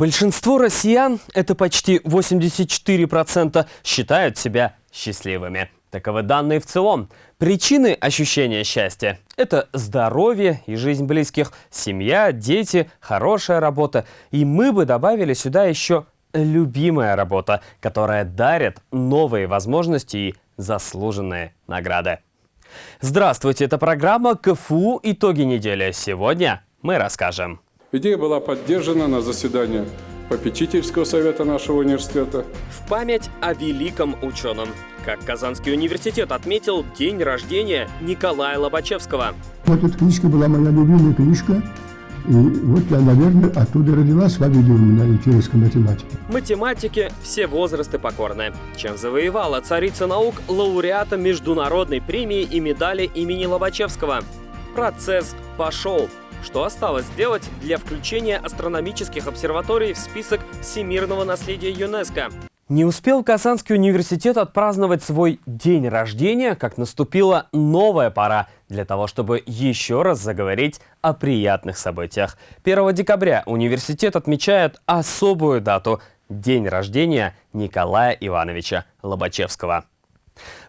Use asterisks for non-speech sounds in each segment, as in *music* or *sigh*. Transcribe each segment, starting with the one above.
Большинство россиян, это почти 84%, считают себя счастливыми. Таковы данные в целом. Причины ощущения счастья – это здоровье и жизнь близких, семья, дети, хорошая работа. И мы бы добавили сюда еще любимая работа, которая дарит новые возможности и заслуженные награды. Здравствуйте, это программа КФУ «Итоги недели». Сегодня мы расскажем. Идея была поддержана на заседании попечительского совета нашего университета. В память о великом ученом. Как Казанский университет отметил день рождения Николая Лобачевского. Вот эта книжка была моя любимая книжка. И вот я, наверное, оттуда родилась, видели у меня интерес к математике. Математики все возрасты покорны. Чем завоевала царица наук лауреата международной премии и медали имени Лобачевского. Процесс пошел. Что осталось сделать для включения астрономических обсерваторий в список всемирного наследия ЮНЕСКО? Не успел Казанский университет отпраздновать свой день рождения, как наступила новая пора для того, чтобы еще раз заговорить о приятных событиях. 1 декабря университет отмечает особую дату – день рождения Николая Ивановича Лобачевского.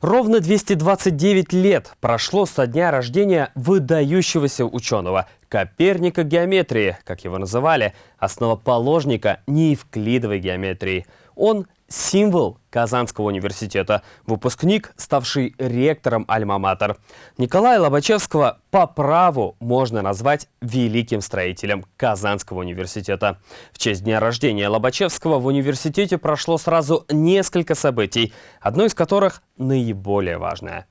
Ровно 229 лет прошло со дня рождения выдающегося ученого, Коперника геометрии, как его называли, основоположника неевклидовой геометрии. Он символ Казанского университета, выпускник, ставший ректором Альма-Матер. Николая Лобачевского по праву можно назвать великим строителем Казанского университета. В честь дня рождения Лобачевского в университете прошло сразу несколько событий, одно из которых наиболее важное –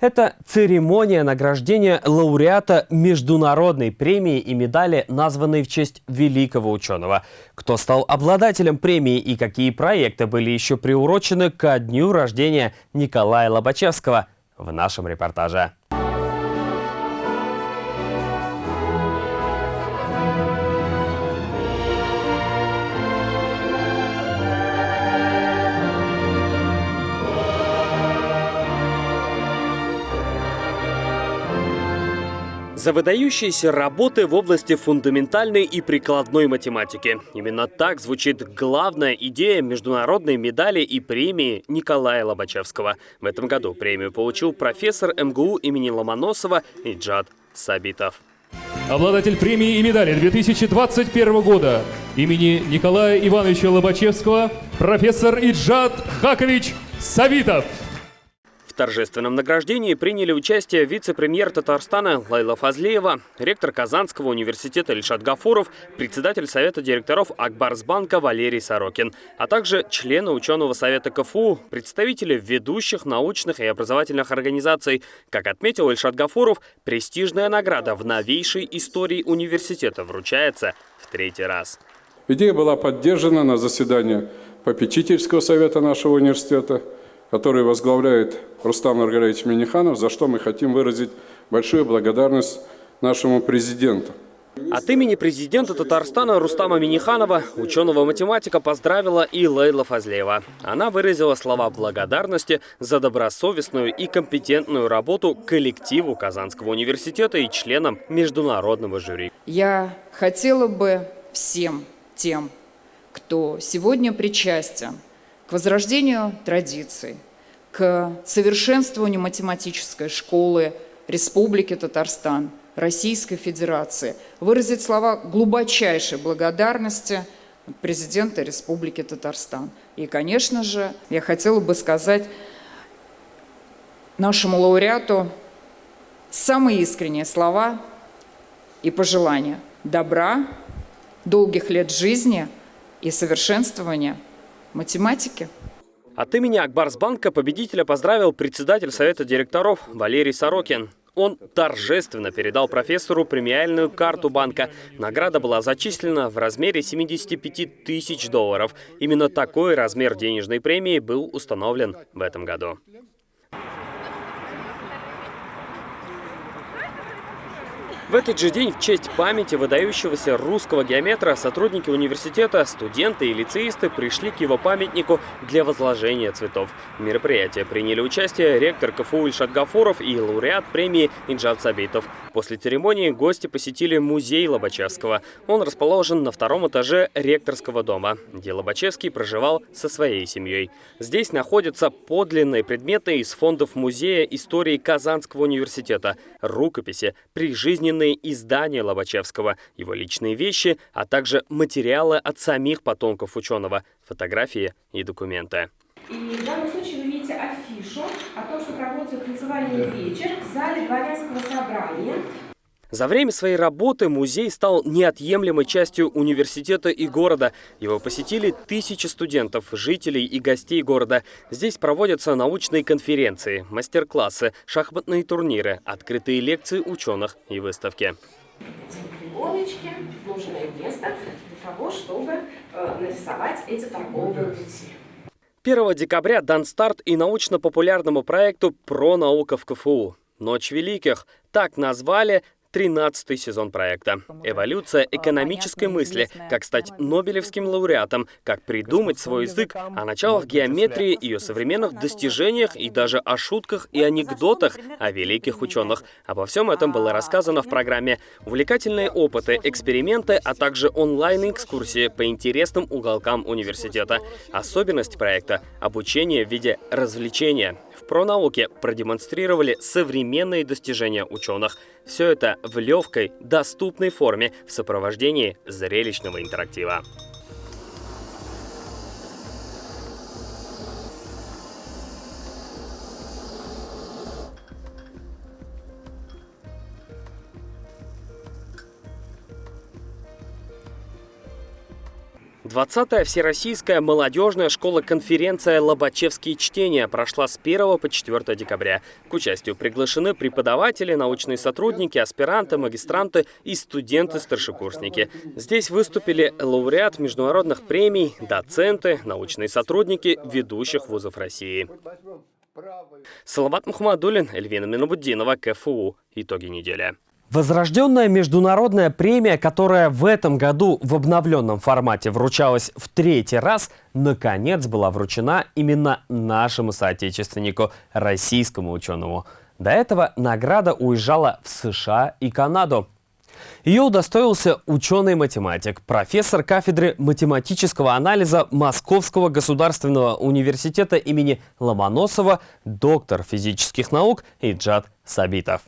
это церемония награждения лауреата международной премии и медали, названной в честь великого ученого. Кто стал обладателем премии и какие проекты были еще приурочены ко дню рождения Николая Лобачевского в нашем репортаже. За выдающиеся работы в области фундаментальной и прикладной математики. Именно так звучит главная идея международной медали и премии Николая Лобачевского. В этом году премию получил профессор МГУ имени Ломоносова Иджад Сабитов. Обладатель премии и медали 2021 года имени Николая Ивановича Лобачевского, профессор Иджад Хакович Савитов торжественном награждении приняли участие вице-премьер Татарстана Лайла Фазлеева, ректор Казанского университета Ильшат Гафуров, председатель Совета директоров Акбарсбанка Валерий Сорокин, а также члены ученого совета КФУ, представители ведущих научных и образовательных организаций. Как отметил Ильшат Гафуров, престижная награда в новейшей истории университета вручается в третий раз. Идея была поддержана на заседании попечительского совета нашего университета – который возглавляет Рустам Маргарович Миниханов, за что мы хотим выразить большую благодарность нашему президенту. От имени президента Татарстана Рустама Миниханова ученого-математика поздравила и Лейла Фазлеева. Она выразила слова благодарности за добросовестную и компетентную работу коллективу Казанского университета и членам международного жюри. Я хотела бы всем тем, кто сегодня причастен к возрождению традиций, к совершенствованию математической школы Республики Татарстан, Российской Федерации, выразить слова глубочайшей благодарности президента Республики Татарстан. И, конечно же, я хотела бы сказать нашему лауреату самые искренние слова и пожелания добра, долгих лет жизни и совершенствования математики. От имени Акбарсбанка победителя поздравил председатель Совета директоров Валерий Сорокин. Он торжественно передал профессору премиальную карту банка. Награда была зачислена в размере 75 тысяч долларов. Именно такой размер денежной премии был установлен в этом году. В этот же день в честь памяти выдающегося русского геометра сотрудники университета, студенты и лицеисты пришли к его памятнику для возложения цветов. В мероприятии приняли участие ректор КФУ Ильшат Гафуров и лауреат премии Инджат Сабитов. После церемонии гости посетили музей Лобачевского. Он расположен на втором этаже ректорского дома, где Лобачевский проживал со своей семьей. Здесь находятся подлинные предметы из фондов Музея истории Казанского университета, рукописи, прижизненные издания Лобачевского, его личные вещи, а также материалы от самих потомков ученого, фотографии и документы. И в данном случае вы видите афишу о том, что проводится танцевальный вечер в зале дворянского собрания. За время своей работы музей стал неотъемлемой частью университета и города. Его посетили тысячи студентов, жителей и гостей города. Здесь проводятся научные конференции, мастер-классы, шахматные турниры, открытые лекции ученых и выставки. Пригоночки, нужное место для того, чтобы э, нарисовать эти торговые пути. 1 декабря дан старт и научно-популярному проекту «Про наука в КФУ». «Ночь великих» – так назвали 13 сезон проекта. Эволюция экономической мысли, как стать Нобелевским лауреатом, как придумать свой язык, о началах геометрии, ее современных достижениях и даже о шутках и анекдотах о великих ученых. Обо всем этом было рассказано в программе. Увлекательные опыты, эксперименты, а также онлайн-экскурсии по интересным уголкам университета. Особенность проекта — обучение в виде развлечения. В пронауке продемонстрировали современные достижения ученых. Все это в легкой, доступной форме в сопровождении зрелищного интерактива. Двадцатая Всероссийская молодежная школа-конференция «Лобачевские чтения» прошла с 1 по 4 декабря. К участию приглашены преподаватели, научные сотрудники, аспиранты, магистранты и студенты-старшекурсники. Здесь выступили лауреат международных премий, доценты, научные сотрудники ведущих вузов России. Салават Мухаммадулин, Эльвина Минобуддинова, КФУ. Итоги недели. Возрожденная международная премия, которая в этом году в обновленном формате вручалась в третий раз, наконец была вручена именно нашему соотечественнику, российскому ученому. До этого награда уезжала в США и Канаду. Ее удостоился ученый-математик, профессор кафедры математического анализа Московского государственного университета имени Ломоносова, доктор физических наук Иджат Сабитов.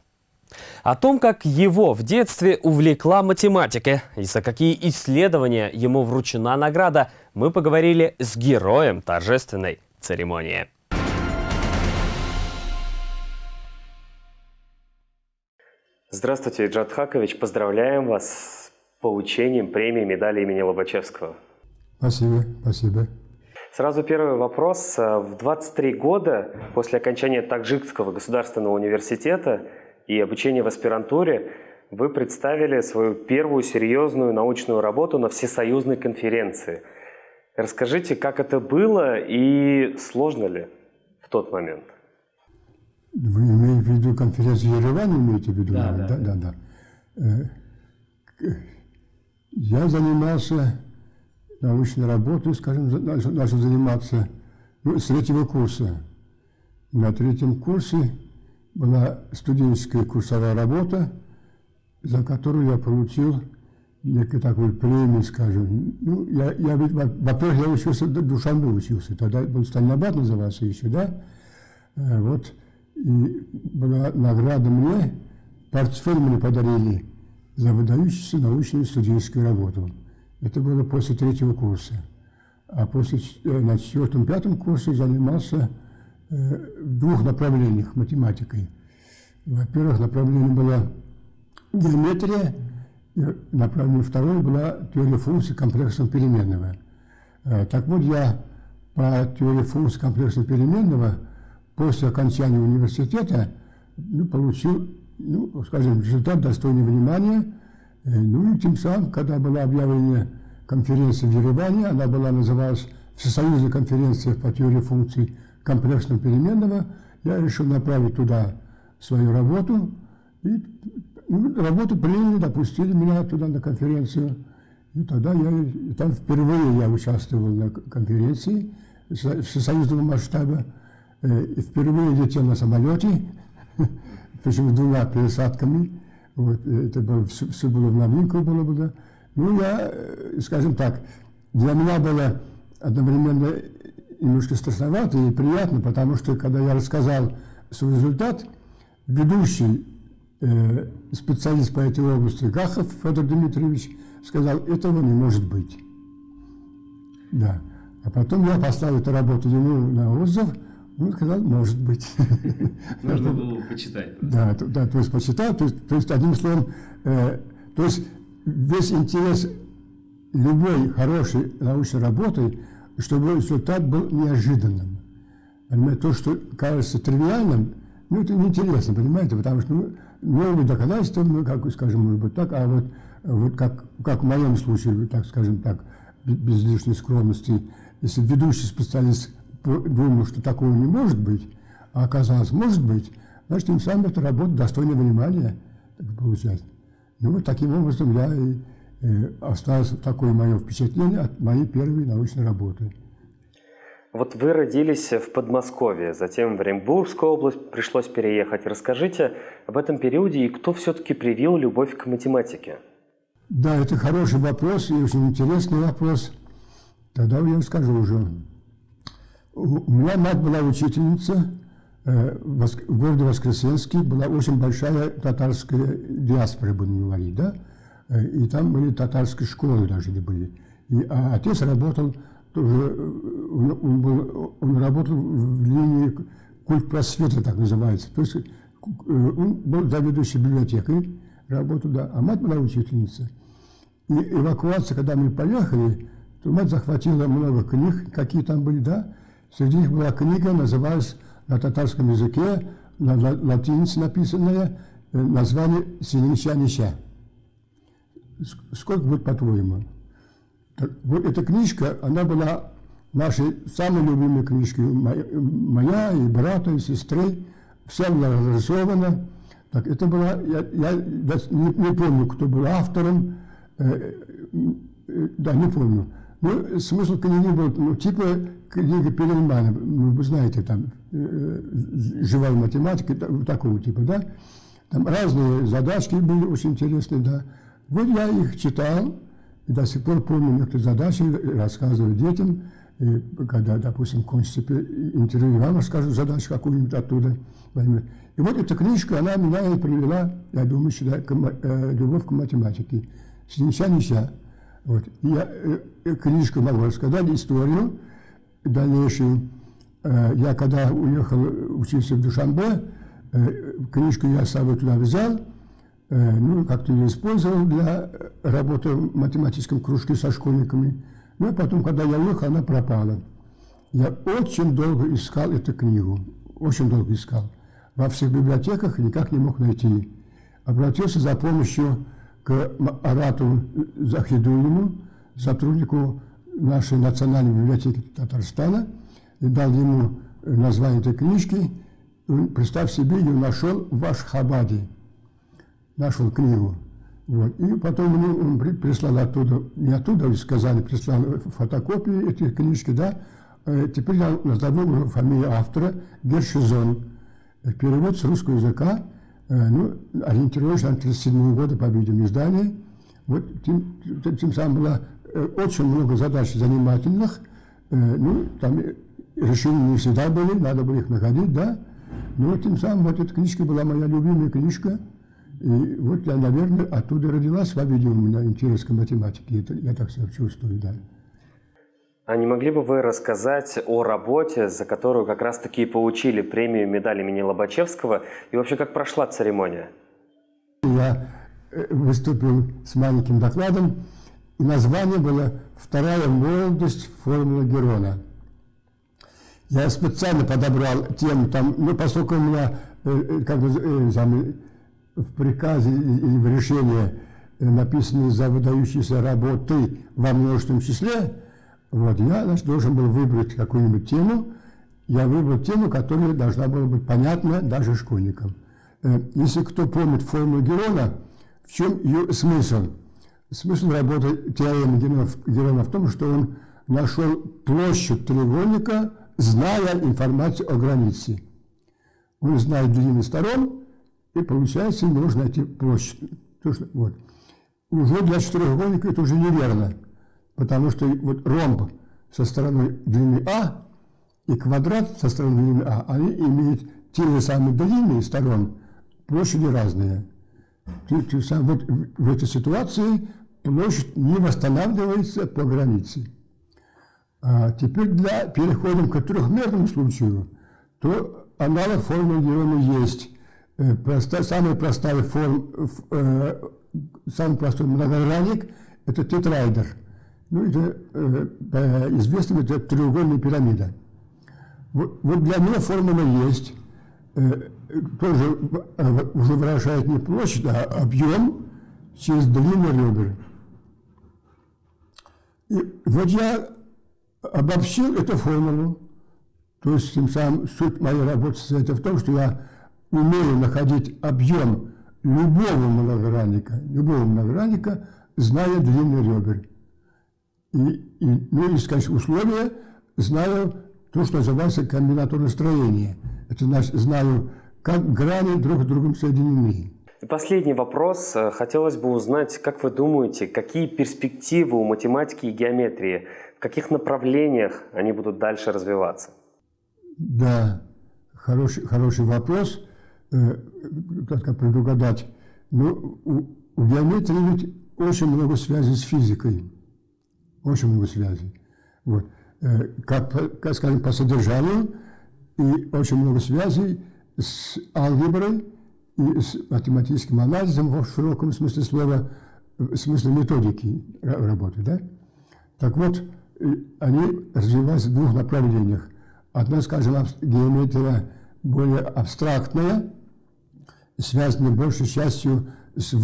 О том, как его в детстве увлекла математика и за какие исследования ему вручена награда, мы поговорили с героем торжественной церемонии. Здравствуйте, Джад Хакович. Поздравляем вас с получением премии медали имени Лобачевского. Спасибо, спасибо. Сразу первый вопрос. В 23 года после окончания Таджикского государственного университета и обучения в аспирантуре вы представили свою первую серьезную научную работу на всесоюзной конференции. Расскажите, как это было и сложно ли в тот момент? Вы имеете в виду конференцию Еревана, имеете в виду? Да, да, да. да, да. Я занимался научной работой, скажем, начал заниматься ну, с третьего курса. На третьем курсе была студенческая курсовая работа, за которую я получил некую такую премию, скажем. Ну, я, я во-первых, я учился, Душанбе учился, тогда был Стальнабад назывался еще, да? Э, вот, и была награда мне, портфель мне подарили за выдающуюся научную студенческую работу. Это было после третьего курса. А после, э, на четвертом-пятом курсе занимался в двух направлениях математикой. Во-первых, направление было геометрия, направление второе была теория функций комплексного переменного. Э, так вот, я по теории функций комплексного переменного после окончания университета ну, получил, ну, скажем, результат достойный внимания. Э, ну и тем самым, когда была объявлена конференция в Ереване, она была называлась Всесоюзная конференция по теории функций комплексного переменного, я решил направить туда свою работу и работу приняли, допустили меня туда на конференцию. И тогда я, и там впервые я участвовал на конференции всесоюзного масштаба. Э, и впервые летел на самолете, *laughs* причем с двумя пересадками. Вот, это было, все, все было в новинку было бы, да. Ну, я, э, скажем так, для меня было одновременно немножко страшновато и приятно, потому что, когда я рассказал свой результат, ведущий э, специалист по этой области Гахов Федор Дмитриевич сказал, этого не может быть. Да. А потом я поставил эту работу ему на отзыв, он сказал, может быть. *laughs* Нужно было почитать. Да, да, то есть почитал, то есть, то есть одним словом, э, то есть весь интерес любой хорошей научной работы, чтобы результат был неожиданным. Понимаете, то, что кажется тривиальным, ну, это неинтересно, понимаете, потому что ну, новые доказательства, ну, как, скажем, может быть так, а вот, вот как, как в моем случае, так скажем так, без лишней скромности, если ведущий специалист думал, что такого не может быть, а оказалось, может быть, значит, тем самым эта работа достойна внимания, так. Ну, вот таким образом я и осталось такое мое впечатление от моей первой научной работы. Вот вы родились в Подмосковье, затем в Оренбургскую область пришлось переехать. Расскажите об этом периоде и кто все-таки привил любовь к математике? Да, это хороший вопрос и очень интересный вопрос. Тогда я скажу уже. У меня мать была учительница э, в городе Воскресенске, была очень большая татарская диаспора, будем говорить, да? Э, и там были татарские школы даже были. И, а отец работал тоже, э, он, он, был, он работал в линии культ просвета, так называется. То есть он был заведующий библиотекой, работал, да, а мать была учительница. И эвакуация, когда мы поехали, то мать захватила много книг, какие там были, да, Среди них была книга, называлась на татарском языке, на латинице написанная, э, название «Синича-нича». Сколько будет, по-твоему? Вот эта книжка, она была нашей самой любимой книжкой, моя и брата, и сестры, вся была разрисована. Так, это была, я, я не, не помню, кто был автором, э, э, да, не помню. Ну, смысл книги был, ну, типа книга Перельмана, ну, вы знаете, там, э, живая математика, такого типа, да? Там разные задачки были очень интересные, да. Вот я их читал, и до сих пор помню некоторые задачи, рассказываю детям, и когда, допустим, кончится интервью, вам расскажу задачу какую-нибудь оттуда. И вот эта книжка, она меня и привела, я думаю, сюда, к, э, любовь к математике. С нича-нича. Вот. Я э, книжку могу рассказать, историю дальнейшую. Э, я когда уехал учиться в Душанбе, э, книжку я с собой туда взял, ну, как-то ее использовал для работы в математическом кружке со школьниками. Ну, и потом, когда я уехал, она пропала. Я очень долго искал эту книгу, очень долго искал. Во всех библиотеках никак не мог найти. Обратился за помощью к Арату Захидулину, сотруднику нашей национальной библиотеки Татарстана, и дал ему название этой книжки. Представь себе, ее нашел в Ашхабаде. Нашел книгу. Вот. И потом ему он прислал оттуда, не оттуда, из Казани, прислал фотокопии этих книжки, да. Э, теперь я назову фамилию автора Гершизон. Перевод с русского языка Э, ну, ориентировочно на 1937 года, по-видимому, издание. Вот тем, тем самым было э, очень много задач занимательных. Э, ну, там решения не всегда были, надо было их находить, да. Но тем самым вот эта книжка была моя любимая книжка. И вот я, наверное, оттуда родилась, по-видимому, у меня интерес к математике. Это, я так себя чувствую, да. А не могли бы вы рассказать о работе, за которую как раз-таки получили премию медаль имени Лобачевского, и вообще как прошла церемония? Я э, выступил с маленьким докладом, и название было «Вторая молодость формулы Герона». Я специально подобрал тему, там, ну, поскольку у меня э, э, как бы, в приказе или в решении написаны за выдающиеся работы во множественном числе, вот, я значит, должен был выбрать какую-нибудь тему. Я выбрал тему, которая должна была быть понятна даже школьникам. Э, если кто помнит формулу Герона, в чем ее смысл? Смысл работы теоремы Герона в том, что он нашел площадь треугольника, зная информацию о границе. Он знает длины сторон, и получается, нужно найти площадь. Вот. Уже для четырехугольника это уже неверно, потому что вот ромб со стороны длины А и квадрат со стороны длины А, они имеют те же самые длины сторон, площади разные. Вот в этой ситуации площадь не восстанавливается по границе. А теперь для, переходим к трехмерному случаю, то аналог формулы есть. Э, самая простая форм, э, самый простой многогранник – это тетрайдер. Ну, это э, известно, это треугольная пирамида. Вот, вот для нее формула есть. Э, тоже э, уже выражает не площадь, а объем через длину ребер. И вот я обобщил эту формулу. То есть, тем самым суть моей работы состоит в том, что я умею находить объем любого многогранника, любого многогранника, зная длину ребер. И, и, ну и, скажем, условия, знаю то, что называется комбинаторное строение. Это значит, знаю, как грани друг с другом соединены. И последний вопрос. Хотелось бы узнать, как вы думаете, какие перспективы у математики и геометрии, в каких направлениях они будут дальше развиваться? Да, хороший, хороший вопрос. Э, как предугадать? Ну, у, у геометрии ведь очень много связей с физикой. Очень много связей. Вот. Э, как, как, скажем, по содержанию, и очень много связей с алгеброй и с математическим анализом в широком смысле слова, в смысле методики работы. Да? Так вот, э, они развиваются в двух направлениях. Одна, скажем, геометрия более абстрактная, связанная большей частью с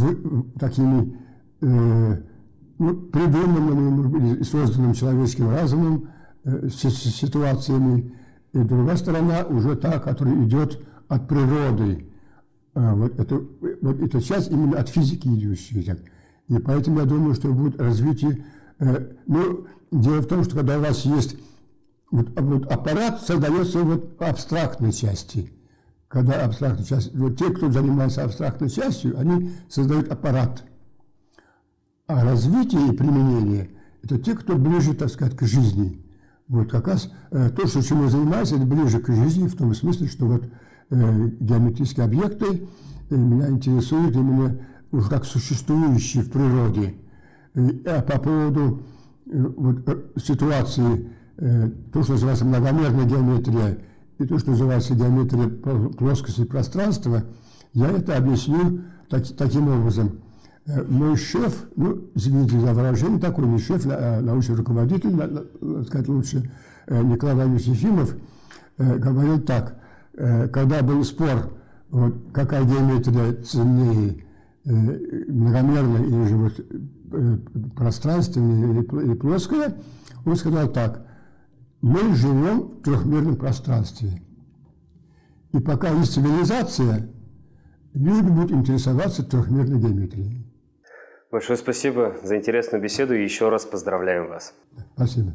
такими э, ну, придуманными, созданным человеческим разумом э, ситуациями, и другая сторона уже та, которая идет от природы. А, вот, это, вот эта часть именно от физики идущая. И поэтому я думаю, что будет развитие. Э, ну, дело в том, что когда у вас есть вот, вот аппарат, создается вот абстрактной части. Когда абстрактная часть, вот те, кто занимается абстрактной частью, они создают аппарат. А развитие и применение – это те, кто ближе, так сказать, к жизни. Вот как раз э, то, что чем я занимаюсь, это ближе к жизни, в том смысле, что вот э, геометрические объекты э, меня интересуют именно уже как существующие в природе. Э, а по поводу э, вот, э, ситуации, то, что называется многомерная геометрия, и то, что называется геометрия плоскости пространства, я это объясню так, таким образом. Э, мой шеф, ну, извините за выражение, такой не шеф, а научный руководитель, надо сказать лучше, э, Николай Владимирович Ефимов, э, говорил так, когда был спор, вот, какая геометрия ценнее, многомерная или же вот, пространственная или плоская, он сказал так, мы живем в трехмерном пространстве. И пока есть цивилизация, люди будут интересоваться трехмерной геометрией. Большое спасибо за интересную беседу и еще раз поздравляем вас. Спасибо.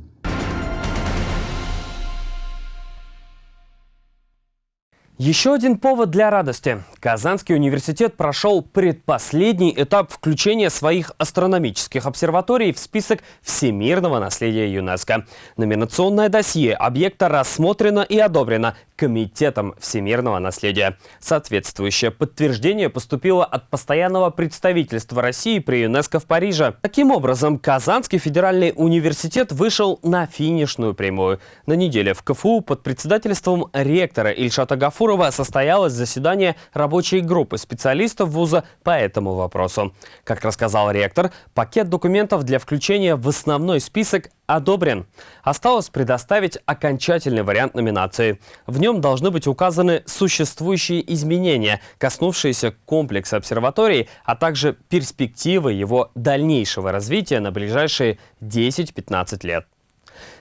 Еще один повод для радости. Казанский университет прошел предпоследний этап включения своих астрономических обсерваторий в список всемирного наследия ЮНЕСКо. Номинационное досье объекта рассмотрено и одобрено Комитетом всемирного наследия. Соответствующее подтверждение поступило от постоянного представительства России при ЮНЕСКо в Париже. Таким образом, Казанский федеральный университет вышел на финишную прямую. На неделе в КФУ под председательством ректора Ильшата Гафурова состоялось заседание рабочей группы специалистов вуза по этому вопросу. Как рассказал ректор, пакет документов для включения в основной список одобрен. Осталось предоставить окончательный вариант номинации. В нем должны быть указаны существующие изменения, коснувшиеся комплекса обсерваторий, а также перспективы его дальнейшего развития на ближайшие 10-15 лет.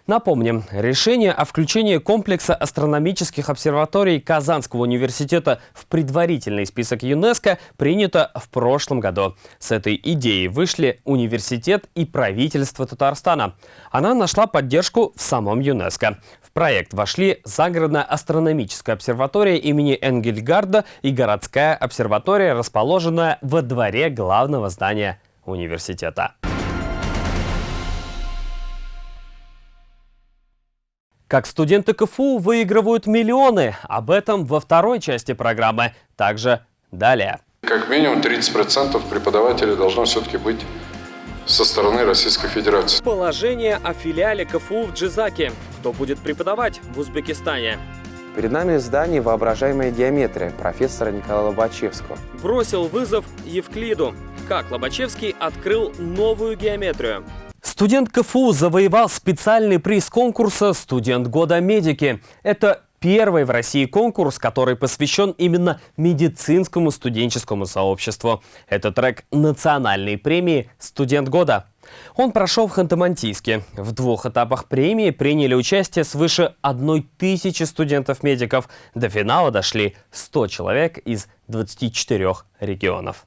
Напомним, решение о включении комплекса астрономических обсерваторий Казанского университета в предварительный список ЮНЕСКО принято в прошлом году. С этой идеей вышли университет и правительство Татарстана. Она нашла поддержку в самом ЮНЕСКо. Проект вошли загородная астрономическая обсерватория имени Энгельгарда и городская обсерватория, расположенная во дворе главного здания университета. Как студенты КФУ выигрывают миллионы. Об этом во второй части программы. Также далее. Как минимум 30% преподавателей должно все-таки быть со стороны Российской Федерации. Положение о филиале КФУ в Джизаке. Кто будет преподавать в Узбекистане? Перед нами в здании воображаемая геометрия профессора Николая Лобачевского. Бросил вызов Евклиду. Как Лобачевский открыл новую геометрию? Студент КФУ завоевал специальный приз конкурса «Студент года медики». Это первый в России конкурс, который посвящен именно медицинскому студенческому сообществу. Это трек национальной премии «Студент года». Он прошел в Ханты-Мансийске. В двух этапах премии приняли участие свыше одной тысячи студентов-медиков. До финала дошли 100 человек из 24 регионов.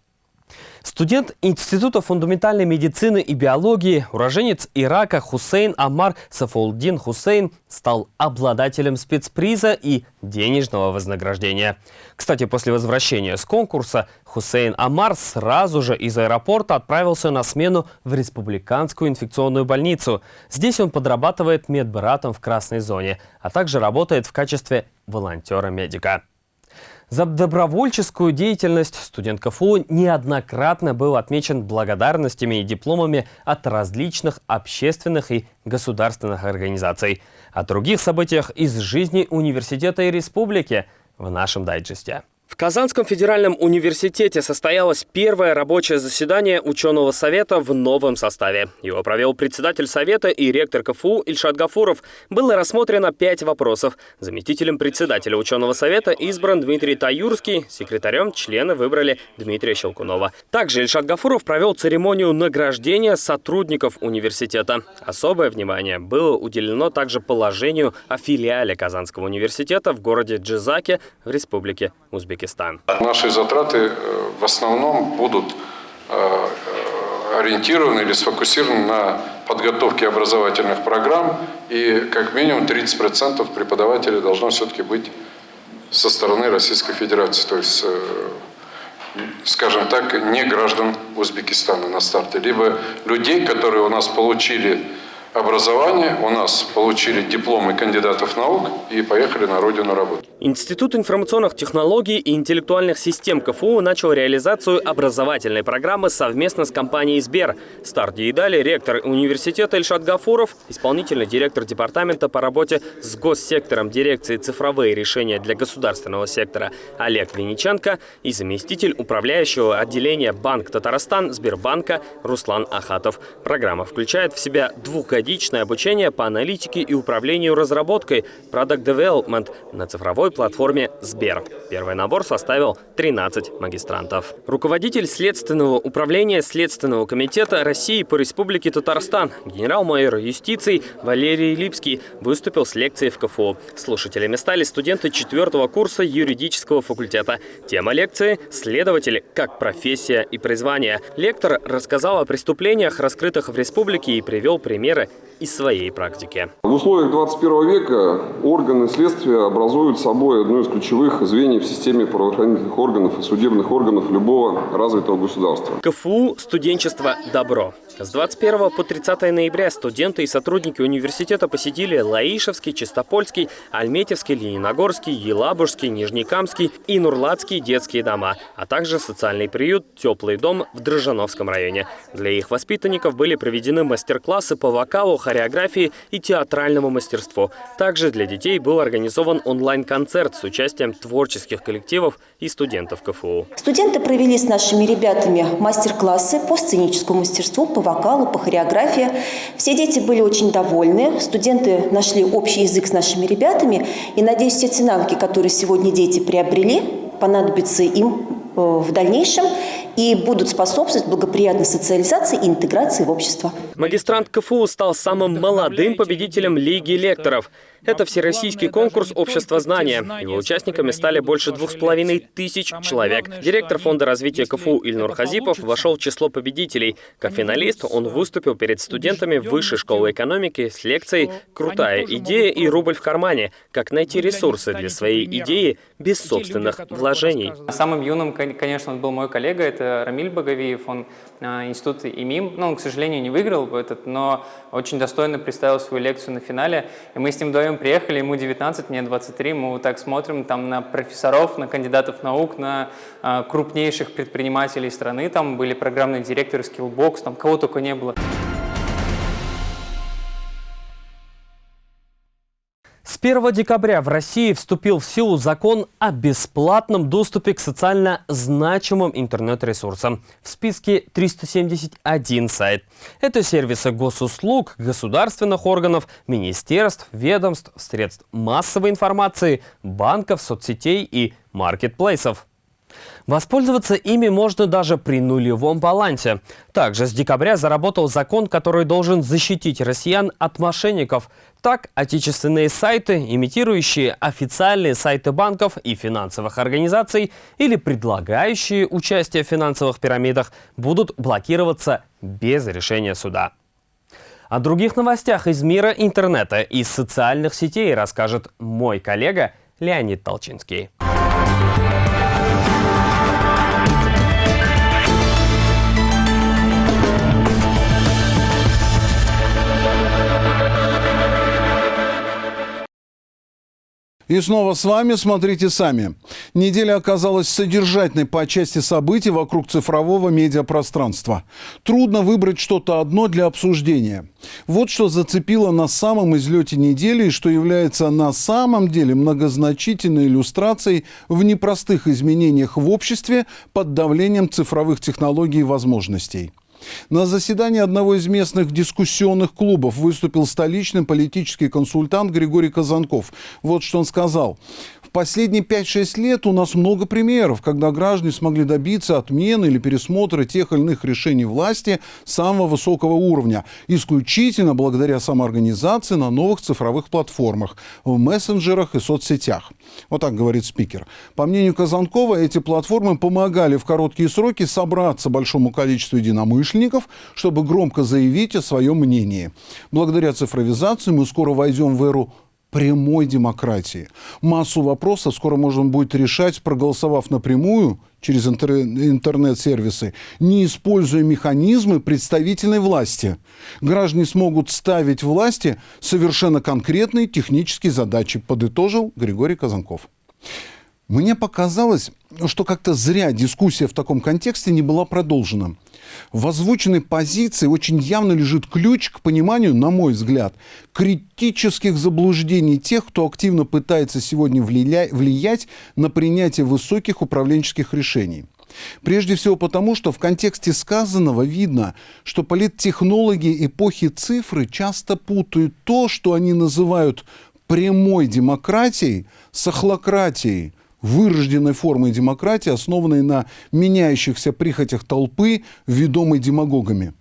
Студент Института фундаментальной медицины и биологии, уроженец Ирака Хусейн Амар Сафулдин Хусейн стал обладателем спецприза и денежного вознаграждения. Кстати, после возвращения с конкурса Хусейн Амар сразу же из аэропорта отправился на смену в Республиканскую инфекционную больницу. Здесь он подрабатывает медбратом в красной зоне, а также работает в качестве волонтера-медика. За добровольческую деятельность студент КФУ неоднократно был отмечен благодарностями и дипломами от различных общественных и государственных организаций. О других событиях из жизни университета и республики в нашем дайджесте. В Казанском федеральном университете состоялось первое рабочее заседание ученого совета в новом составе. Его провел председатель совета и ректор КФУ Ильшат Гафуров. Было рассмотрено пять вопросов. Заместителем председателя ученого совета избран Дмитрий Таюрский, секретарем члены выбрали Дмитрия Щелкунова. Также Ильшат Гафуров провел церемонию награждения сотрудников университета. Особое внимание было уделено также положению о филиале Казанского университета в городе Джизаке в республике Узбекистан. Узбекистан. Наши затраты э, в основном будут э, э, ориентированы или сфокусированы на подготовке образовательных программ, и как минимум 30% преподавателей должно все-таки быть со стороны Российской Федерации, то есть, скажем так, не граждан Узбекистана на старте, либо людей, которые у нас получили образование, у нас получили дипломы кандидатов наук и поехали на родину работать. Институт информационных технологий и интеллектуальных систем КФУ начал реализацию образовательной программы совместно с компанией «Сбер». Старт ей дали ректор университета Ильшат Гафуров, исполнительный директор департамента по работе с госсектором дирекции «Цифровые решения для государственного сектора» Олег Винниченко и заместитель управляющего отделения «Банк Татарстан» Сбербанка Руслан Ахатов. Программа включает в себя двухгодичное обучение по аналитике и управлению разработкой Product Development на цифровой платформе Сбер. Первый набор составил 13 магистрантов. Руководитель Следственного управления Следственного комитета России по Республике Татарстан, генерал-майор юстиции Валерий Липский выступил с лекцией в КФУ. Слушателями стали студенты четвертого курса юридического факультета. Тема лекции – следователи как профессия и призвание. Лектор рассказал о преступлениях, раскрытых в республике и привел примеры из своей практики. В условиях 21 века органы следствия образуют собой одно из ключевых звеньев в системе правоохранительных органов и судебных органов любого развитого государства. КФУ «Студенчество. Добро». С 21 по 30 ноября студенты и сотрудники университета посетили Лаишевский, Чистопольский, Альметьевский, Лениногорский, Елабужский, Нижнекамский и Нурлатский детские дома, а также социальный приют «Теплый дом» в Дрожжановском районе. Для их воспитанников были проведены мастер-классы по вокалу, хореографии и театральному мастерству. Также для детей был организован онлайн-концерт с участием творческих коллективов и студентов КФУ. Студенты провели с нашими ребятами мастер-классы по сценическому мастерству, по вокалу, по хореографии. Все дети были очень довольны, студенты нашли общий язык с нашими ребятами. И, надеюсь, все те навыки, которые сегодня дети приобрели, понадобятся им э, в дальнейшем. И будут способствовать благоприятной социализации и интеграции в общество. Магистрант КФУ стал самым молодым победителем Лиги лекторов. Это всероссийский конкурс общества знания. Его участниками стали больше двух с половиной тысяч человек. Директор Фонда развития КФУ Ильнур Хазипов вошел в число победителей. Как финалист он выступил перед студентами Высшей школы экономики с лекцией «Крутая идея и рубль в кармане. Как найти ресурсы для своей идеи без собственных вложений». Самым юным, конечно, он был мой коллега, это Рамиль Багавиев. Он а, институт ИМИМ, ну, он, к сожалению, не выиграл этот, но очень достойно представил свою лекцию на финале. И мы с ним вдвоем приехали, ему 19, мне 23, мы вот так смотрим там на профессоров, на кандидатов наук, на а, крупнейших предпринимателей страны, там были программные директоры Skillbox, там кого только не было. 1 декабря в России вступил в силу закон о бесплатном доступе к социально значимым интернет-ресурсам. В списке 371 сайт. Это сервисы госуслуг, государственных органов, министерств, ведомств, средств массовой информации, банков, соцсетей и маркетплейсов. Воспользоваться ими можно даже при нулевом балансе. Также с декабря заработал закон, который должен защитить россиян от мошенников. Так, отечественные сайты, имитирующие официальные сайты банков и финансовых организаций или предлагающие участие в финансовых пирамидах, будут блокироваться без решения суда. О других новостях из мира интернета и социальных сетей расскажет мой коллега Леонид Толчинский. И снова с вами «Смотрите сами». Неделя оказалась содержательной по части событий вокруг цифрового медиапространства. Трудно выбрать что-то одно для обсуждения. Вот что зацепило на самом излете недели и что является на самом деле многозначительной иллюстрацией в непростых изменениях в обществе под давлением цифровых технологий и возможностей. На заседании одного из местных дискуссионных клубов выступил столичный политический консультант Григорий Казанков. Вот что он сказал последние 5-6 лет у нас много примеров, когда граждане смогли добиться отмены или пересмотра тех или иных решений власти самого высокого уровня, исключительно благодаря самоорганизации на новых цифровых платформах, в мессенджерах и соцсетях. Вот так говорит спикер. По мнению Казанкова, эти платформы помогали в короткие сроки собраться большому количеству единомышленников, чтобы громко заявить о своем мнении. Благодаря цифровизации мы скоро войдем в эру прямой демократии. Массу вопросов скоро можно будет решать, проголосовав напрямую через интернет-сервисы, не используя механизмы представительной власти. Граждане смогут ставить власти совершенно конкретные технические задачи, подытожил Григорий Казанков. Мне показалось, что как-то зря дискуссия в таком контексте не была продолжена. В озвученной позиции очень явно лежит ключ к пониманию, на мой взгляд, критических заблуждений тех, кто активно пытается сегодня влиять на принятие высоких управленческих решений. Прежде всего потому, что в контексте сказанного видно, что политтехнологи эпохи цифры часто путают то, что они называют прямой демократией, с охлократией – вырожденной формой демократии, основанной на меняющихся прихотях толпы, ведомой демагогами.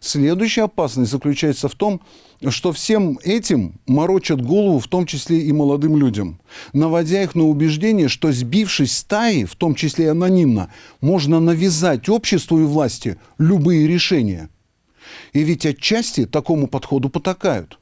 Следующая опасность заключается в том, что всем этим морочат голову, в том числе и молодым людям, наводя их на убеждение, что сбившись стаи, в том числе и анонимно, можно навязать обществу и власти любые решения. И ведь отчасти такому подходу потакают.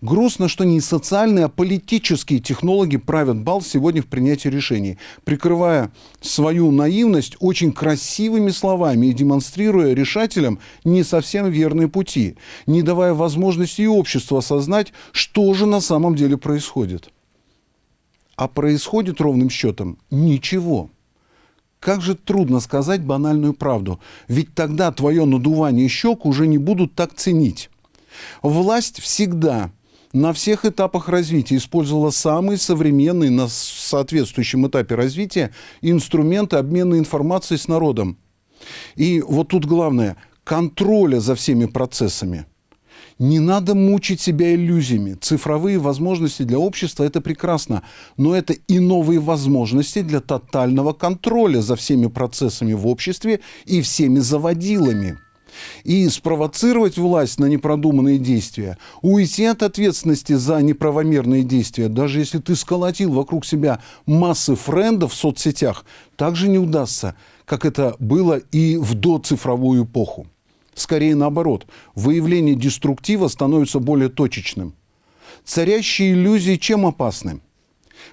Грустно, что не социальные, а политические технологи правят бал сегодня в принятии решений, прикрывая свою наивность очень красивыми словами и демонстрируя решателям не совсем верные пути, не давая возможности и обществу осознать, что же на самом деле происходит. А происходит ровным счетом ничего. Как же трудно сказать банальную правду, ведь тогда твое надувание щек уже не будут так ценить. Власть всегда на всех этапах развития использовала самые современные на соответствующем этапе развития инструменты обмена информацией с народом. И вот тут главное – контроля за всеми процессами. Не надо мучить себя иллюзиями. Цифровые возможности для общества – это прекрасно, но это и новые возможности для тотального контроля за всеми процессами в обществе и всеми заводилами. И спровоцировать власть на непродуманные действия, уйти от ответственности за неправомерные действия, даже если ты сколотил вокруг себя массы френдов в соцсетях, также не удастся, как это было и в доцифровую эпоху. Скорее наоборот, выявление деструктива становится более точечным. Царящие иллюзии чем опасны?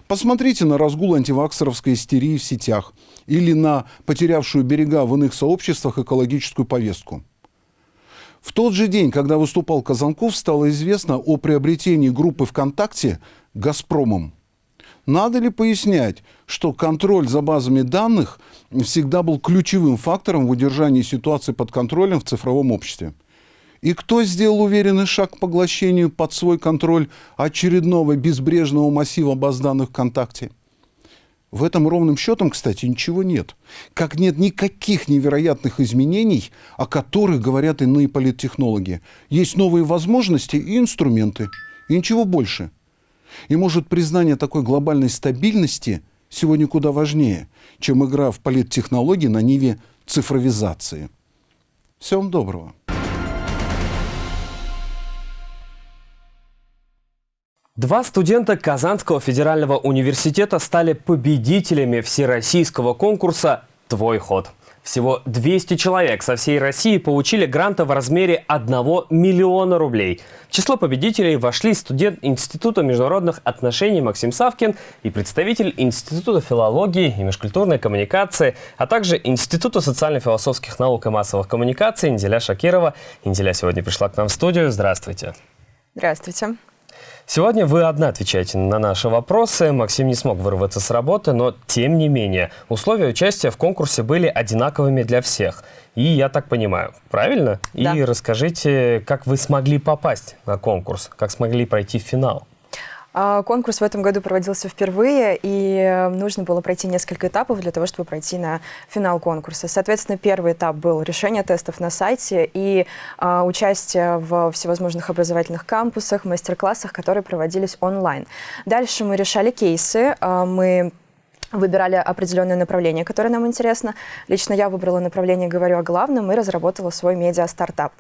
Посмотрите на разгул антиваксеровской истерии в сетях или на потерявшую берега в иных сообществах экологическую повестку. В тот же день, когда выступал Казанков, стало известно о приобретении группы ВКонтакте «Газпромом». Надо ли пояснять, что контроль за базами данных всегда был ключевым фактором в удержании ситуации под контролем в цифровом обществе? И кто сделал уверенный шаг к поглощению под свой контроль очередного безбрежного массива баз данных ВКонтакте? В этом ровным счетом, кстати, ничего нет. Как нет никаких невероятных изменений, о которых говорят иные политтехнологи. Есть новые возможности и инструменты. И ничего больше – и может признание такой глобальной стабильности сегодня куда важнее, чем игра в политтехнологии на ниве цифровизации. Всего вам доброго. Два студента Казанского федерального университета стали победителями всероссийского конкурса «Твой ход». Всего 200 человек со всей России получили гранты в размере 1 миллиона рублей. В число победителей вошли студент Института международных отношений Максим Савкин и представитель Института филологии и межкультурной коммуникации, а также Института социально-философских наук и массовых коммуникаций Инделя Шакирова. Инделя сегодня пришла к нам в студию. Здравствуйте. Здравствуйте. Сегодня вы одна отвечаете на наши вопросы. Максим не смог вырваться с работы, но тем не менее условия участия в конкурсе были одинаковыми для всех. И я так понимаю, правильно? Да. И расскажите, как вы смогли попасть на конкурс, как смогли пройти в финал? А, конкурс в этом году проводился впервые, и э, нужно было пройти несколько этапов для того, чтобы пройти на финал конкурса. Соответственно, первый этап был решение тестов на сайте и а, участие в всевозможных образовательных кампусах, мастер-классах, которые проводились онлайн. Дальше мы решали кейсы, а, мы выбирали определенное направление, которое нам интересно. Лично я выбрала направление «Говорю о главном» и разработала свой медиа-стартап.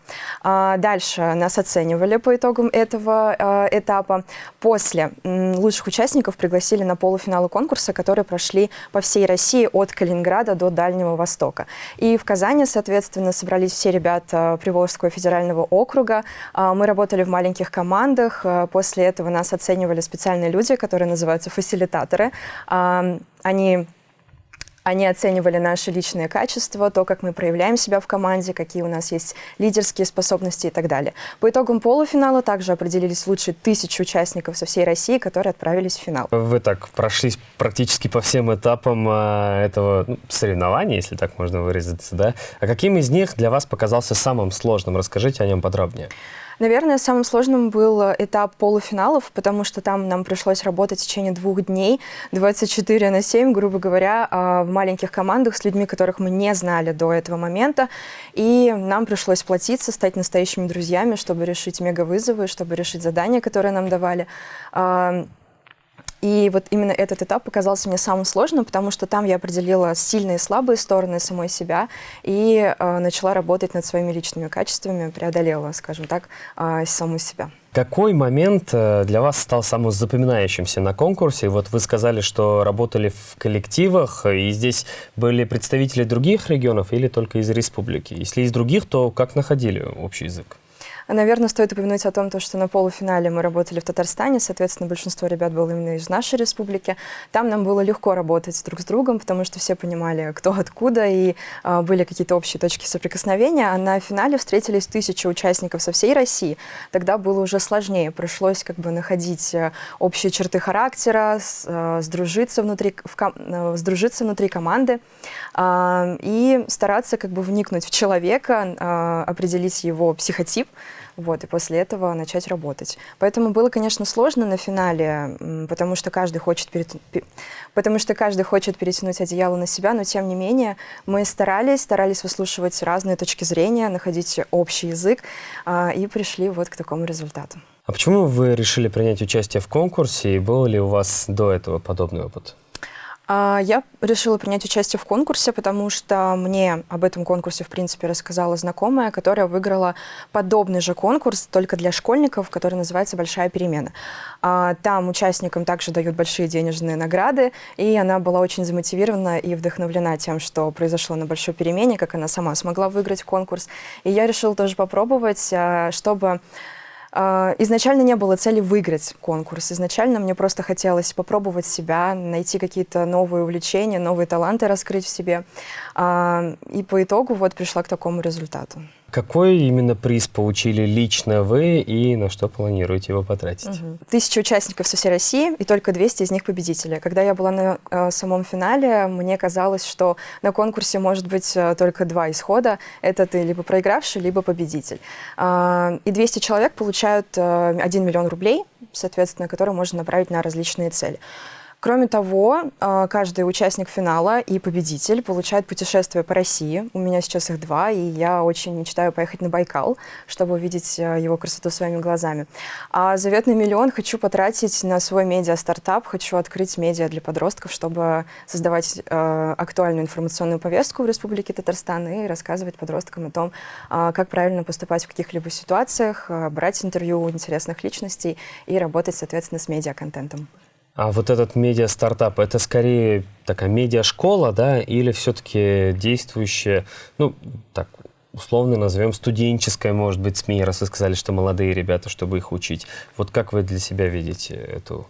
А дальше нас оценивали по итогам этого а, этапа. После лучших участников пригласили на полуфиналы конкурса, которые прошли по всей России от Калининграда до Дальнего Востока. И в Казани, соответственно, собрались все ребята Приволжского федерального округа. А, мы работали в маленьких командах. После этого нас оценивали специальные люди, которые называются фасилитаторы они они оценивали наши личные качества, то, как мы проявляем себя в команде, какие у нас есть лидерские способности и так далее. По итогам полуфинала также определились лучшие тысячи участников со всей России, которые отправились в финал. Вы так прошлись практически по всем этапам э, этого ну, соревнования, если так можно выразиться, да? А каким из них для вас показался самым сложным? Расскажите о нем подробнее. Наверное, самым сложным был э, этап полуфиналов, потому что там нам пришлось работать в течение двух дней, 24 на 7, грубо говоря, а, в маленьких командах с людьми, которых мы не знали до этого момента. И нам пришлось платиться, стать настоящими друзьями, чтобы решить мегавызовы, чтобы решить задания, которые нам давали. И вот именно этот этап показался мне самым сложным, потому что там я определила сильные и слабые стороны самой себя и э, начала работать над своими личными качествами, преодолела, скажем так, э, саму себя. Какой момент э, для вас стал самым запоминающимся на конкурсе? Вот вы сказали, что работали в коллективах, и здесь были представители других регионов или только из республики? Если из других, то как находили общий язык? Наверное, стоит упомянуть о том, что на полуфинале мы работали в Татарстане, соответственно, большинство ребят было именно из нашей республики. Там нам было легко работать друг с другом, потому что все понимали, кто откуда, и э, были какие-то общие точки соприкосновения. А на финале встретились тысячи участников со всей России. Тогда было уже сложнее, пришлось как бы находить э, общие черты характера, э, сдружиться, внутри, в, э, сдружиться внутри команды э, и стараться как бы вникнуть в человека, э, определить его психотип, вот, и после этого начать работать. Поэтому было, конечно, сложно на финале, потому что каждый хочет, перет... потому что каждый хочет перетянуть одеяло на себя, но тем не менее мы старались, старались выслушивать разные точки зрения, находить общий язык а, и пришли вот к такому результату. А почему вы решили принять участие в конкурсе и был ли у вас до этого подобный опыт? А, я решила принять участие в конкурсе, потому что мне об этом конкурсе, в принципе, рассказала знакомая, которая выиграла подобный же конкурс, только для школьников, который называется «Большая перемена». А, там участникам также дают большие денежные награды, и она была очень замотивирована и вдохновлена тем, что произошло на «Большой перемене», как она сама смогла выиграть конкурс. И я решила тоже попробовать, а, чтобы изначально не было цели выиграть конкурс. Изначально мне просто хотелось попробовать себя, найти какие-то новые увлечения, новые таланты раскрыть в себе. А, и по итогу вот пришла к такому результату. Какой именно приз получили лично вы и на что планируете его потратить? Угу. Тысяча участников со всей России и только 200 из них победители. Когда я была на э, самом финале, мне казалось, что на конкурсе может быть э, только два исхода. Это ты либо проигравший, либо победитель. Э, и 200 человек получают э, 1 миллион рублей, соответственно, который можно направить на различные цели. Кроме того, а, каждый участник финала и победитель получает путешествие по России. У меня сейчас их два, и я очень мечтаю поехать на Байкал, чтобы увидеть а, его красоту своими глазами. А заветный миллион хочу потратить на свой медиа-стартап. Хочу открыть медиа для подростков, чтобы создавать э, актуальную информационную повестку в Республике Татарстан и рассказывать подросткам о том, как правильно поступать в каких-либо ситуациях, брать интервью у интересных личностей и работать, соответственно, с медиа-контентом. А вот этот медиа-стартап, это скорее такая медиа-школа, да, или все-таки действующая, ну, так, условно назовем студенческая, может быть, СМИ, раз вы сказали, что молодые ребята, чтобы их учить. Вот как вы для себя видите эту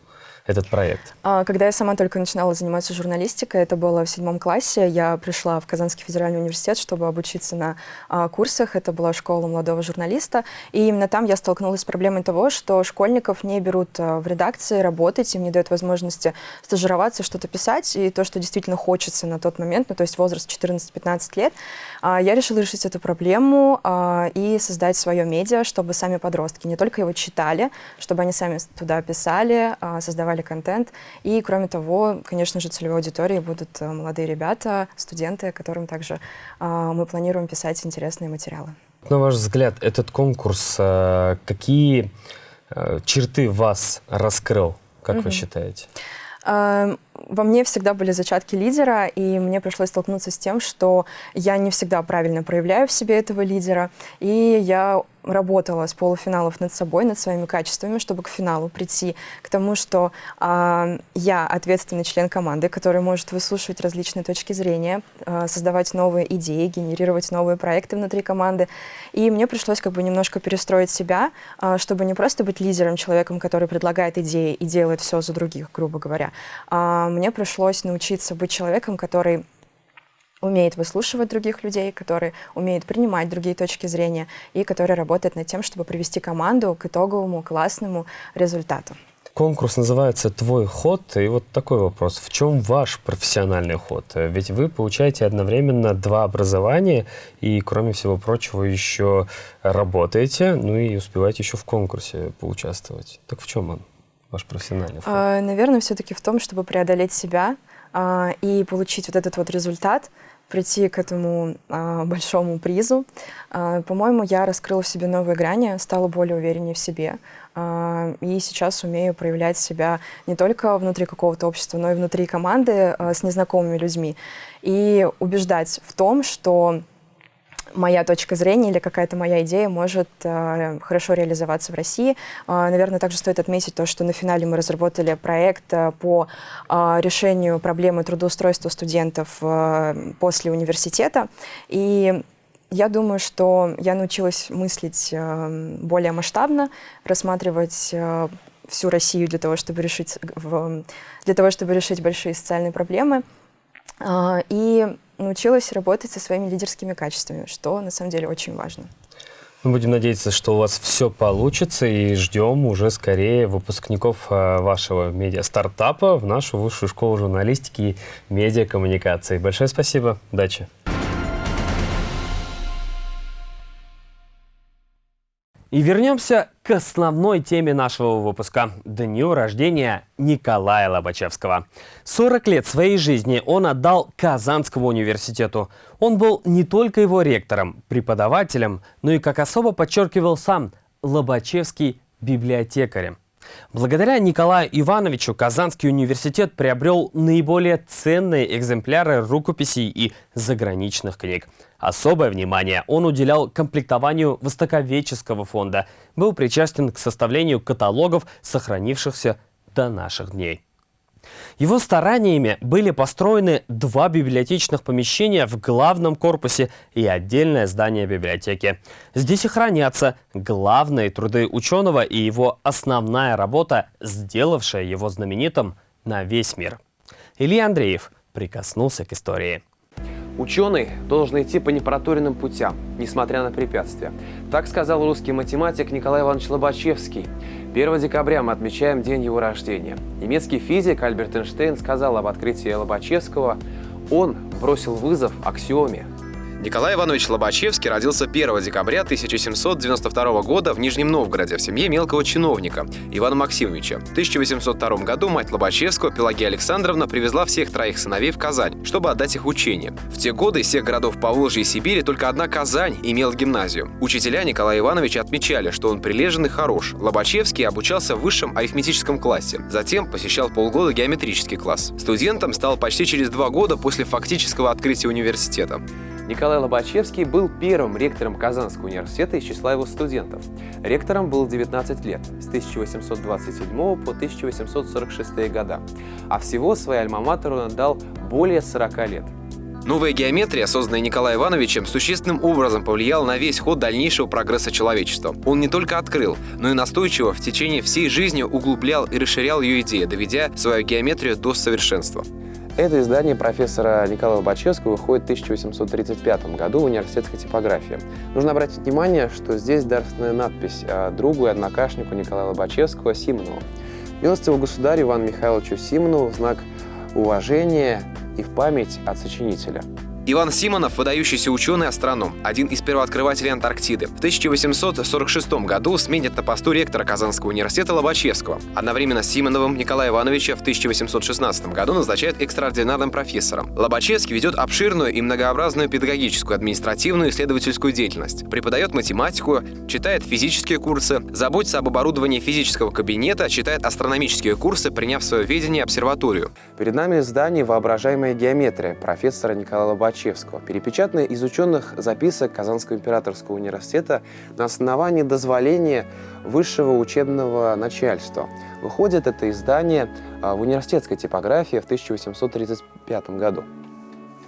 этот проект? А, когда я сама только начинала заниматься журналистикой, это было в седьмом классе, я пришла в Казанский федеральный университет, чтобы обучиться на а, курсах. Это была школа молодого журналиста. И именно там я столкнулась с проблемой того, что школьников не берут а, в редакции работать, им не дают возможности стажироваться, что-то писать. И то, что действительно хочется на тот момент, ну, то есть возраст 14-15 лет, я решила решить эту проблему и создать свое медиа, чтобы сами подростки не только его читали, чтобы они сами туда писали, создавали создавали контент. И, кроме того, конечно же, целевой аудиторией будут э, молодые ребята, студенты, которым также а, мы планируем писать интересные материалы. На ваш взгляд, этот конкурс э, какие э, черты вас раскрыл, как угу. вы считаете? Во мне всегда были зачатки лидера, и мне пришлось столкнуться с тем, что я не всегда правильно проявляю в себе этого лидера, и я работала с полуфиналов над собой, над своими качествами, чтобы к финалу прийти к тому, что э, я ответственный член команды, который может выслушивать различные точки зрения, э, создавать новые идеи, генерировать новые проекты внутри команды. И мне пришлось как бы немножко перестроить себя, э, чтобы не просто быть лидером, человеком, который предлагает идеи и делает все за других, грубо говоря, а мне пришлось научиться быть человеком, который умеет выслушивать других людей, который умеет принимать другие точки зрения и который работает над тем, чтобы привести команду к итоговому классному результату. Конкурс называется «Твой ход». И вот такой вопрос. В чем ваш профессиональный ход? Ведь вы получаете одновременно два образования и, кроме всего прочего, еще работаете, ну и успеваете еще в конкурсе поучаствовать. Так в чем он, ваш профессиональный ход? А, наверное, все-таки в том, чтобы преодолеть себя а, и получить вот этот вот результат – прийти к этому а, большому призу. А, По-моему, я раскрыла в себе новые грани, стала более увереннее в себе. А, и сейчас умею проявлять себя не только внутри какого-то общества, но и внутри команды а, с незнакомыми людьми. И убеждать в том, что моя точка зрения или какая-то моя идея может э, хорошо реализоваться в России. Э, наверное, также стоит отметить то, что на финале мы разработали проект э, по э, решению проблемы трудоустройства студентов э, после университета. И я думаю, что я научилась мыслить э, более масштабно, рассматривать э, всю Россию для того, чтобы решить, в, для того, чтобы решить большие социальные проблемы. Э, и научилась работать со своими лидерскими качествами, что на самом деле очень важно. Мы будем надеяться, что у вас все получится и ждем уже скорее выпускников а, вашего медиа-стартапа в нашу высшую школу журналистики и медиакоммуникации. Большое спасибо. Удачи. И вернемся к основной теме нашего выпуска – дню рождения Николая Лобачевского. 40 лет своей жизни он отдал Казанскому университету. Он был не только его ректором, преподавателем, но и, как особо подчеркивал сам, Лобачевский библиотекарем. Благодаря Николаю Ивановичу Казанский университет приобрел наиболее ценные экземпляры рукописей и заграничных книг. Особое внимание он уделял комплектованию Востоковедческого фонда, был причастен к составлению каталогов, сохранившихся до наших дней. Его стараниями были построены два библиотечных помещения в главном корпусе и отдельное здание библиотеки. Здесь и хранятся главные труды ученого и его основная работа, сделавшая его знаменитым на весь мир. Илья Андреев прикоснулся к истории. Ученый должен идти по непроторенным путям, несмотря на препятствия. Так сказал русский математик Николай Иванович Лобачевский. 1 декабря мы отмечаем день его рождения. Немецкий физик Альберт Эйнштейн сказал об открытии Лобачевского. Он бросил вызов аксиоме Николай Иванович Лобачевский родился 1 декабря 1792 года в Нижнем Новгороде в семье мелкого чиновника Ивана Максимовича. В 1802 году мать Лобачевского, Пелагея Александровна, привезла всех троих сыновей в Казань, чтобы отдать их учение. В те годы из всех городов Поволжья и Сибири только одна Казань имела гимназию. Учителя Николая Ивановича отмечали, что он прилежен и хорош. Лобачевский обучался в высшем арифметическом классе. Затем посещал полгода геометрический класс. Студентом стал почти через два года после фактического открытия университета. Николай Лобачевский был первым ректором Казанского университета из числа его студентов. Ректором был 19 лет, с 1827 по 1846 года, а всего своей альма-матеру он отдал более 40 лет. Новая геометрия, созданная Николаем Ивановичем, существенным образом повлияла на весь ход дальнейшего прогресса человечества. Он не только открыл, но и настойчиво в течение всей жизни углублял и расширял ее идеи, доведя свою геометрию до совершенства. Это издание профессора Николая Лобачевского выходит в 1835 году в университетской типографии. Нужно обратить внимание, что здесь дарственная надпись другу и однокашнику Николая Лобачевского Симонову. Милостивого государю Ивану Михайловичу Симонову в знак уважения и в память от сочинителя. Иван Симонов – выдающийся ученый-астроном, один из первооткрывателей Антарктиды. В 1846 году сменит на посту ректора Казанского университета Лобачевского. Одновременно с Симоновым Николая Ивановича в 1816 году назначает экстраординарным профессором. Лобачевский ведет обширную и многообразную педагогическую, административную и исследовательскую деятельность. Преподает математику, читает физические курсы, заботится об оборудовании физического кабинета, читает астрономические курсы, приняв в свое ведение обсерваторию. Перед нами издание «Воображаемая геометрия» профессора Николая Лобачевского Лобачевского, перепечатанное из ученых записок Казанского императорского университета на основании дозволения высшего учебного начальства. Выходит это издание а, в университетской типографии в 1835 году.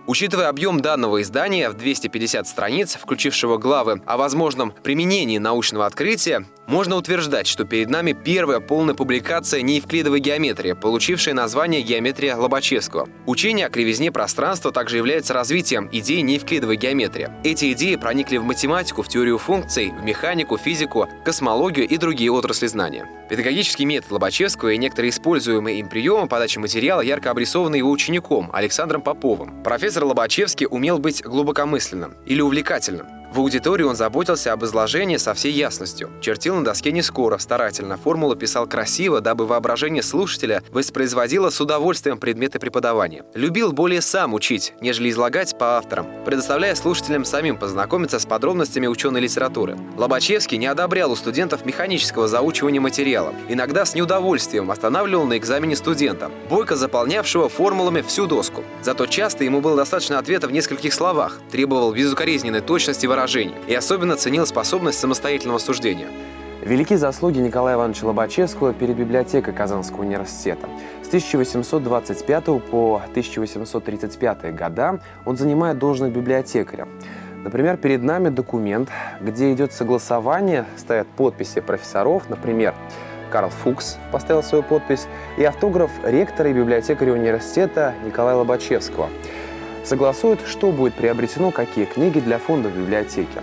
Учитывая объем данного издания в 250 страниц, включившего главы о возможном применении научного открытия, можно утверждать, что перед нами первая полная публикация неевклидовой геометрии, получившая название «Геометрия Лобачевского». Учение о кривизне пространства также является развитием идеи неевклидовой геометрии. Эти идеи проникли в математику, в теорию функций, в механику, физику, космологию и другие отрасли знания. Педагогический метод Лобачевского и некоторые используемые им приемы подачи материала ярко обрисованы его учеником Александром Поповым. Профессор Лобачевский умел быть глубокомысленным или увлекательным. В аудитории он заботился об изложении со всей ясностью. Чертил на доске не скоро, старательно, формулу писал красиво, дабы воображение слушателя воспроизводило с удовольствием предметы преподавания. Любил более сам учить, нежели излагать по авторам, предоставляя слушателям самим познакомиться с подробностями ученой литературы. Лобачевский не одобрял у студентов механического заучивания материала. Иногда с неудовольствием останавливал на экзамене студента, бойко заполнявшего формулами всю доску. Зато часто ему было достаточно ответа в нескольких словах, требовал безукоризненной точности выражения выражений и особенно ценил способность самостоятельного суждения. Велики заслуги Николая Ивановича Лобачевского перед библиотекой Казанского университета. С 1825 по 1835 года он занимает должность библиотекаря. Например, перед нами документ, где идет согласование, стоят подписи профессоров, например, Карл Фукс поставил свою подпись, и автограф ректора и библиотекаря университета Николая Лобачевского – согласуют, что будет приобретено, какие книги для фонда библиотеки.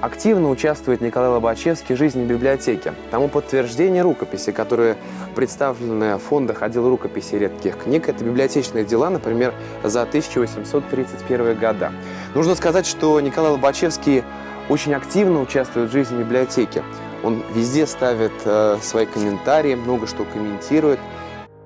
Активно участвует Николай Лобачевский в жизни библиотеки. Тому подтверждение рукописи, которые представлены в фондах отдела рукописи редких книг, это библиотечные дела, например, за 1831 года. Нужно сказать, что Николай Лобачевский очень активно участвует в жизни библиотеки. Он везде ставит э, свои комментарии, много что комментирует.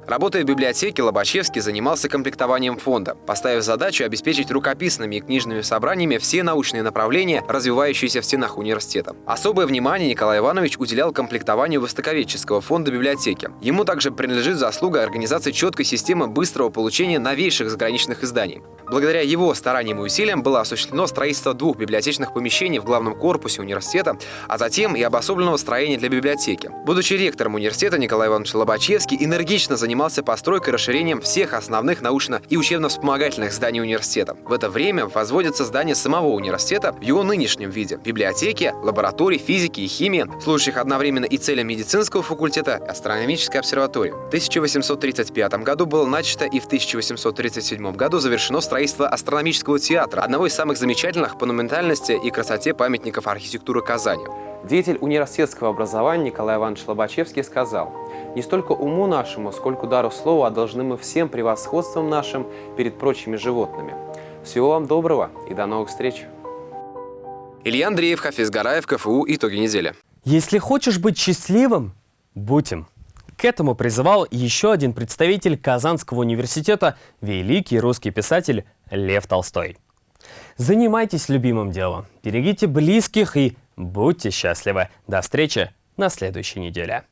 Работая в библиотеке, Лобачевский занимался комплектованием фонда, поставив задачу обеспечить рукописными и книжными собраниями все научные направления, развивающиеся в стенах университета. Особое внимание Николай Иванович уделял комплектованию Востоковедческого фонда библиотеки. Ему также принадлежит заслуга организации четкой системы быстрого получения новейших заграничных изданий. Благодаря его стараниям и усилиям было осуществлено строительство двух библиотечных помещений в главном корпусе университета, а затем и обособленного строения для библиотеки. Будучи ректором университета, Николай Иванович Лобачевский энергично занимался постройкой и расширением всех основных научно- и учебно-вспомогательных зданий университета. В это время возводится здание самого университета в его нынешнем виде – библиотеки, лабораторий физики и химии, служащих одновременно и целям медицинского факультета и астрономической обсерватории. В 1835 году было начато и в 1837 году завершено строительство астрономического театра, одного из самых замечательных по монументальности и красоте памятников архитектуры Казани. Деятель университетского образования Николай Иванович Лобачевский сказал, «Не столько уму нашему, сколько дару слова должны мы всем превосходством нашим перед прочими животными. Всего вам доброго и до новых встреч!» Илья Андреев, Хафиз Гараев, КФУ. Итоги недели. Если хочешь быть счастливым, будь им. К этому призывал еще один представитель Казанского университета, великий русский писатель Лев Толстой. Занимайтесь любимым делом, берегите близких и будьте счастливы. До встречи на следующей неделе.